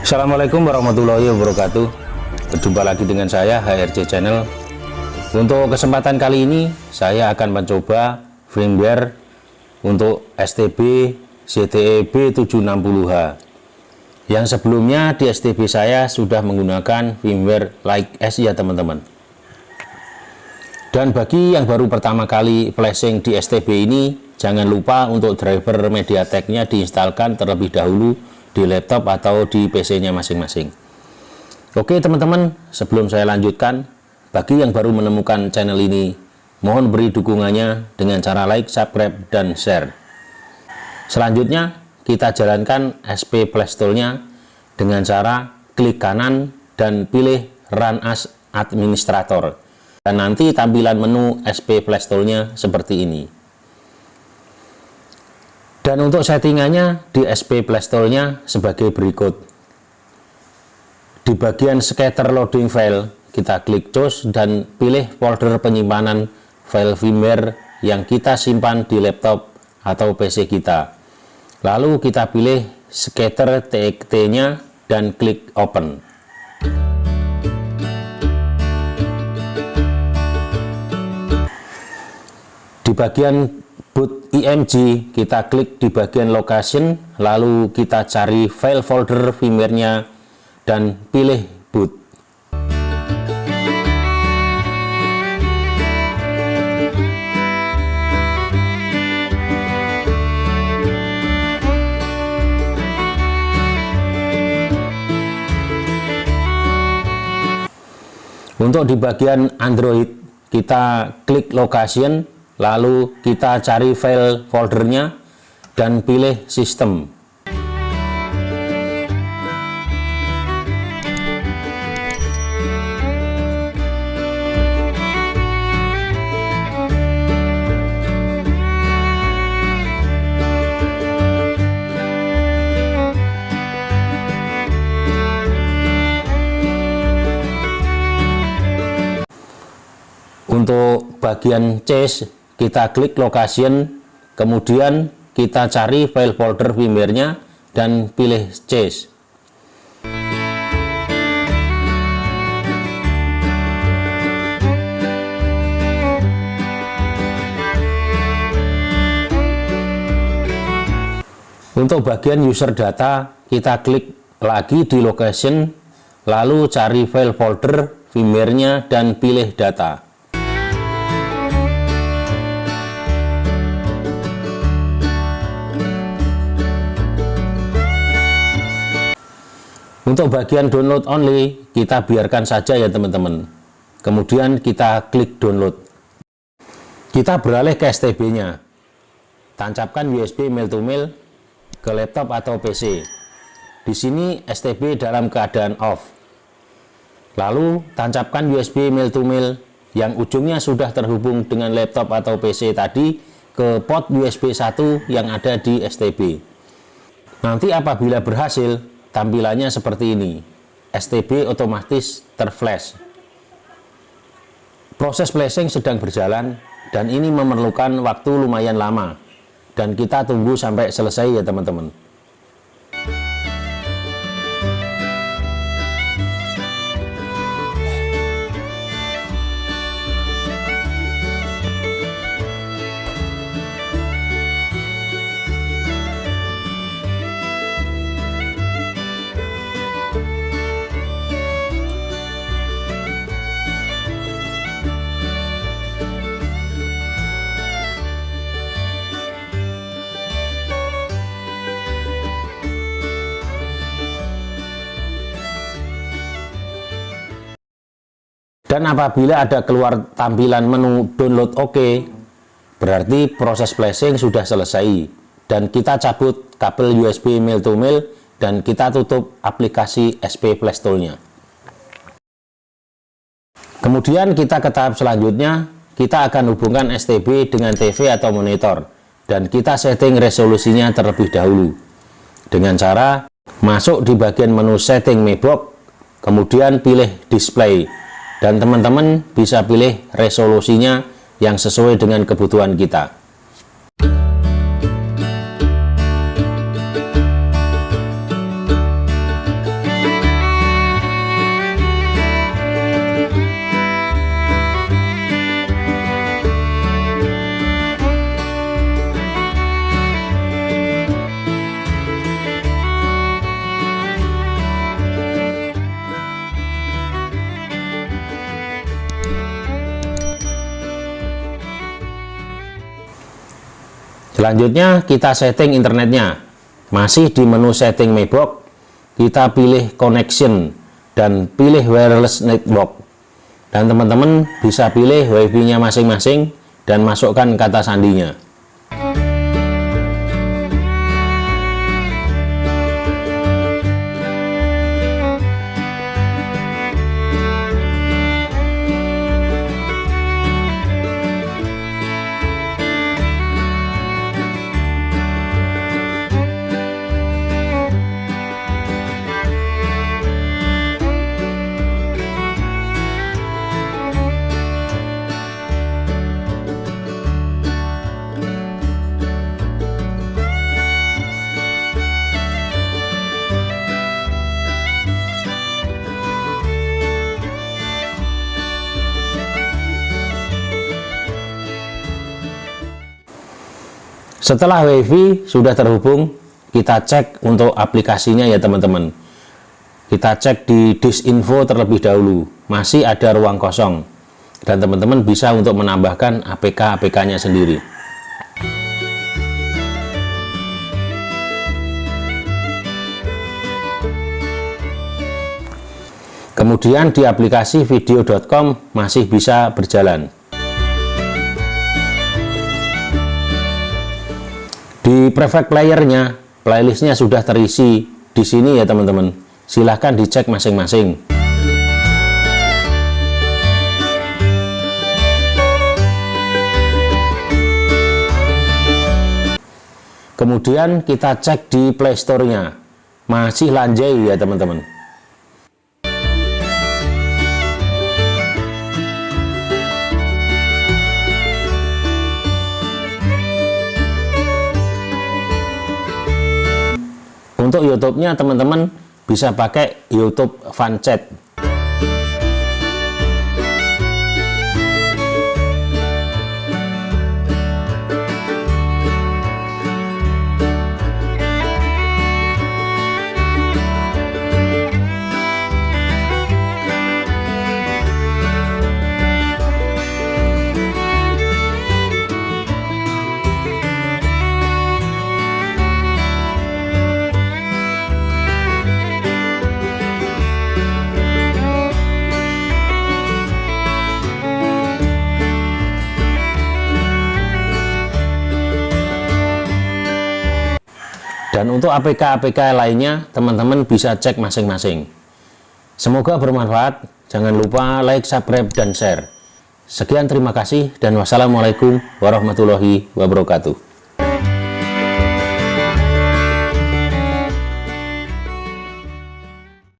Assalamualaikum warahmatullahi wabarakatuh. Berjumpa lagi dengan saya HRC Channel. Untuk kesempatan kali ini Saya akan mencoba firmware Untuk STB ZTE B760H Yang sebelumnya di STB saya Sudah menggunakan firmware Like S ya teman-teman. Dan bagi yang baru pertama kali flashing di STB ini Jangan lupa untuk driver MediaTek-nya diinstalkan terlebih dahulu di laptop atau di PC-nya masing-masing. Oke teman-teman, sebelum saya lanjutkan, bagi yang baru menemukan channel ini, mohon beri dukungannya dengan cara like, subscribe, dan share. Selanjutnya, kita jalankan SP Playstore-nya dengan cara klik kanan dan pilih Run as Administrator. Dan nanti tampilan menu SP Playstore-nya seperti ini. Dan untuk settingannya di SP Playstore-nya sebagai berikut. Di bagian scatter loading file, kita klik choose dan pilih folder penyimpanan file firmware yang kita simpan di laptop atau PC kita. Lalu kita pilih scatter txt-nya dan klik open. Di bagian boot img kita klik di bagian location lalu kita cari file folder firmware-nya dan pilih boot. Untuk di bagian Android kita klik location lalu kita cari file foldernya dan pilih sistem. Untuk bagian chase kita klik location kemudian kita cari file folder firmware-nya dan pilih chase. Untuk bagian user data kita klik lagi di location lalu cari file folder firmware-nya dan pilih data Untuk bagian download only, kita biarkan saja ya teman-teman. Kemudian kita klik download. Kita beralih ke STB-nya. Tancapkan USB mail to mail ke laptop atau PC. Di sini STB dalam keadaan off. Lalu tancapkan USB mail to mail yang ujungnya sudah terhubung dengan laptop atau PC tadi ke port USB 1 yang ada di STB. Nanti apabila berhasil, tampilannya seperti ini. STB otomatis terflash. Proses flashing sedang berjalan dan ini memerlukan waktu lumayan lama. Dan kita tunggu sampai selesai ya teman-teman dan apabila ada keluar tampilan menu download OK berarti proses flashing sudah selesai. Dan kita cabut kabel USB mail to mail dan kita tutup aplikasi SP Play Store-nya. Kemudian kita ke tahap selanjutnya kita akan hubungkan STB dengan TV atau monitor. Dan kita setting resolusinya terlebih dahulu. Dengan cara masuk di bagian menu setting Mebox kemudian pilih display dan teman-teman bisa pilih resolusinya yang sesuai dengan kebutuhan kita Selanjutnya kita setting internetnya. Masih di menu setting Mebox, kita pilih connection dan pilih wireless network. Dan teman-teman bisa pilih WiFi-nya masing-masing dan masukkan kata sandinya. Setelah WiFi sudah terhubung, kita cek untuk aplikasinya ya teman-teman. Kita cek di disinfo terlebih dahulu, masih ada ruang kosong. Dan teman-teman bisa untuk menambahkan APK-APK-nya sendiri. Kemudian di aplikasi video.com masih bisa berjalan. Di prefect playernya, playlistnya sudah terisi di sini ya teman-teman. Silahkan dicek masing-masing. Kemudian kita cek di playstore-nya. Masih lanjai ya teman-teman. Untuk YouTube-nya teman-teman bisa pakai YouTube Fanchat. Dan untuk APK-APK lainnya, teman-teman bisa cek masing-masing. Semoga bermanfaat. Jangan lupa like, subscribe, dan share. Sekian terima kasih dan wassalamualaikum warahmatullahi wabarakatuh.